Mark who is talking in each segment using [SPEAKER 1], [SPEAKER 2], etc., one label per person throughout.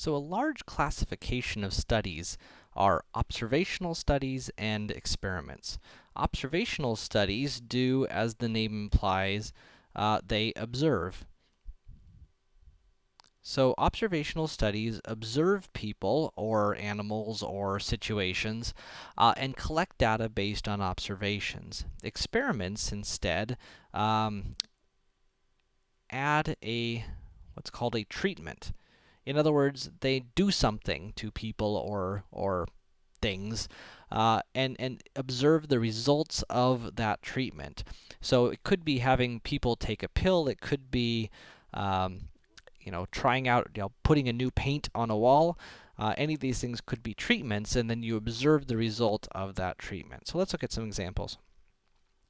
[SPEAKER 1] So a large classification of studies are observational studies and experiments. Observational studies do, as the name implies, uh, they observe. So observational studies observe people, or animals, or situations, uh, and collect data based on observations. Experiments, instead, um, add a, what's called a treatment. In other words, they do something to people or, or things, uh, and, and observe the results of that treatment. So it could be having people take a pill, it could be, um, you know, trying out, you know, putting a new paint on a wall. Uh, any of these things could be treatments, and then you observe the result of that treatment. So let's look at some examples.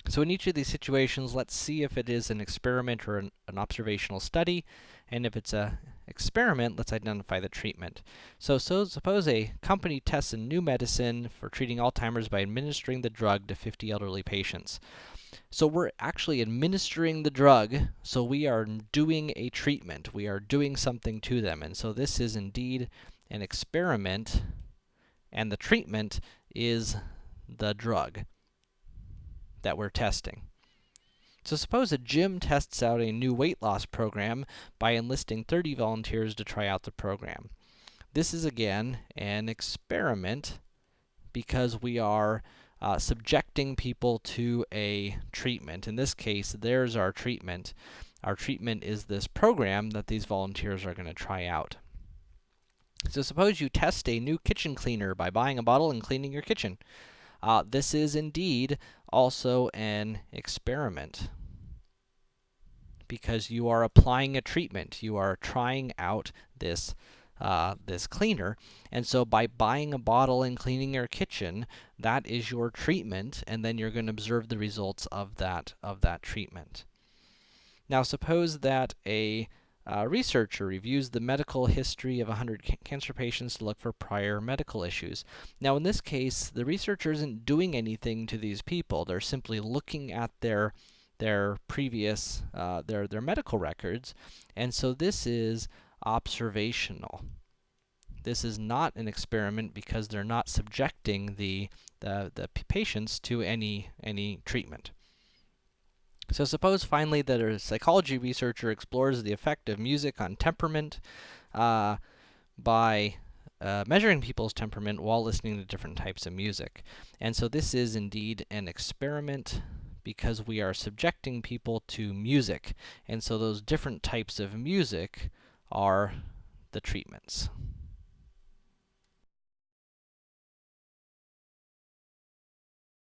[SPEAKER 1] So in each of these situations, let's see if it is an experiment or an, an observational study, and if it's a experiment, let's identify the treatment. So, so suppose a company tests a new medicine for treating Alzheimer's by administering the drug to 50 elderly patients. So we're actually administering the drug, so we are doing a treatment. We are doing something to them, and so this is indeed an experiment, and the treatment is the drug that we're testing. So suppose a gym tests out a new weight loss program by enlisting 30 volunteers to try out the program. This is, again, an experiment because we are uh, subjecting people to a treatment. In this case, there's our treatment. Our treatment is this program that these volunteers are going to try out. So suppose you test a new kitchen cleaner by buying a bottle and cleaning your kitchen. Uh, this is indeed also an experiment because you are applying a treatment. You are trying out this uh, this cleaner. And so by buying a bottle and cleaning your kitchen, that is your treatment, and then you're going to observe the results of that, of that treatment. Now suppose that a uh, researcher reviews the medical history of 100 ca cancer patients to look for prior medical issues. Now, in this case, the researcher isn't doing anything to these people. They're simply looking at their their previous uh, their their medical records, and so this is observational. This is not an experiment because they're not subjecting the the, the patients to any any treatment. So suppose finally that a psychology researcher explores the effect of music on temperament uh, by uh, measuring people's temperament while listening to different types of music. And so this is indeed an experiment because we are subjecting people to music. And so those different types of music are the treatments.